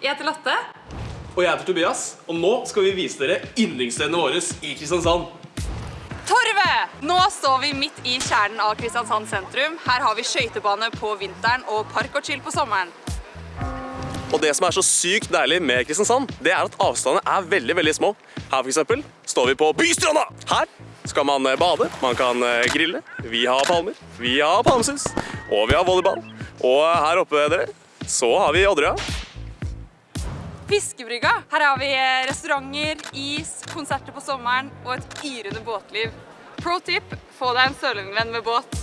Jeg heter Lotte. Og jeg heter Tobias, og nå skal vi vise dere yndlingsstedene våre i Kristiansand. Torvet! Nå står vi midt i kjernen av Kristiansand sentrum. Her har vi skøytebane på vinteren og park og chill på sommeren. Og det som er så sykt deilig med Kristiansand, det er at avstandene er veldig, veldig små. Her for eksempel står vi på Bystranda. Her skal man eh, bade, man kan eh, grille. Vi har palmer, vi har palmesus, og vi har volleyball. Og her oppe, dere, så har vi Odderøya. Fiskebrygga. Her har vi eh, restauranter, is, konserter på sommeren og et yrende båtliv. Pro tip, få deg en sørlendingvenn med båt.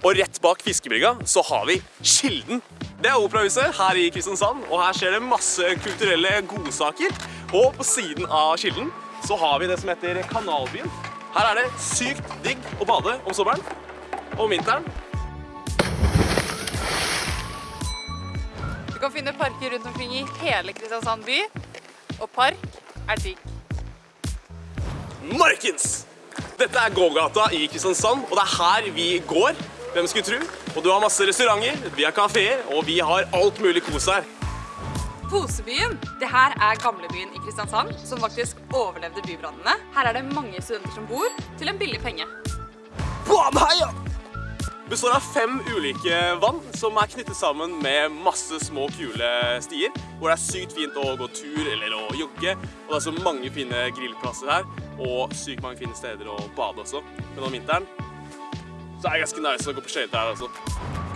Og rett bak fiskebrygga så har vi Kilden. Det er operahuset her i Kristiansand, og her skjer det masse kulturelle godsaker. Og på siden av Kilden så har vi det som heter Kanalbyen. Her er det sykt digg å bade om sommeren og om vinteren. Du kan finne parker rundt omkring i hele Kristiansand by, og park er digg. Markens! Dette er gågata i Kristiansand, og det er her vi går. Hvem skulle tro? Og du har masse restauranter, vi har kaféer, og vi har alt mulig kos her. Posebyen. Det her er gamlebyen i Kristiansand, som faktisk overlevde bybrannene. Her er det mange studenter som bor, til en billig penge. Baneheia! Består av fem ulike vann som er knyttet sammen med masse små, kule stier. Hvor det er sykt fint å gå tur eller å jogge. Og det er så mange fine grillplasser her, og sykt mange fine steder å bade også. Men om vinteren så er det ganske nice å gå på skøyter her også.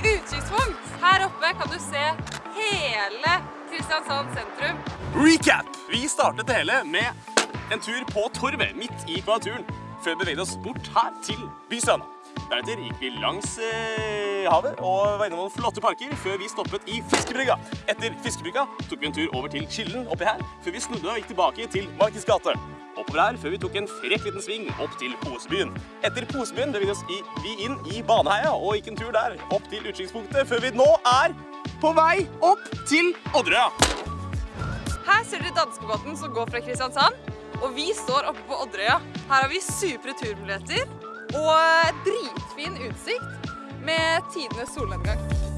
Utsiktspunkt. Her oppe kan du se hele Kristiansand sentrum. Recap! Vi startet det hele med en tur på Torvet, midt i kvadraturen, før vi beveget oss bort her til Bystranda. Deretter gikk vi langs eh, havet og var innom noen flotte parker før vi stoppet i Fiskebrygga. Etter Fiskebrygga tok vi en tur over til Kilden oppi her, før vi snudde og gikk tilbake til Markens gate. Oppover her før vi tok en frekk liten sving opp til Posebyen. Etter Posebyen beveget oss i, vi inn i Baneheia og gikk en tur der opp til utkikkspunktet, før vi nå er på vei opp til Odderøya. Her ser dere danskebåten som går fra Kristiansand, og vi står oppe på Odderøya. Her har vi supre turmuligheter og dritfin utsikt med tidenes solnedgang.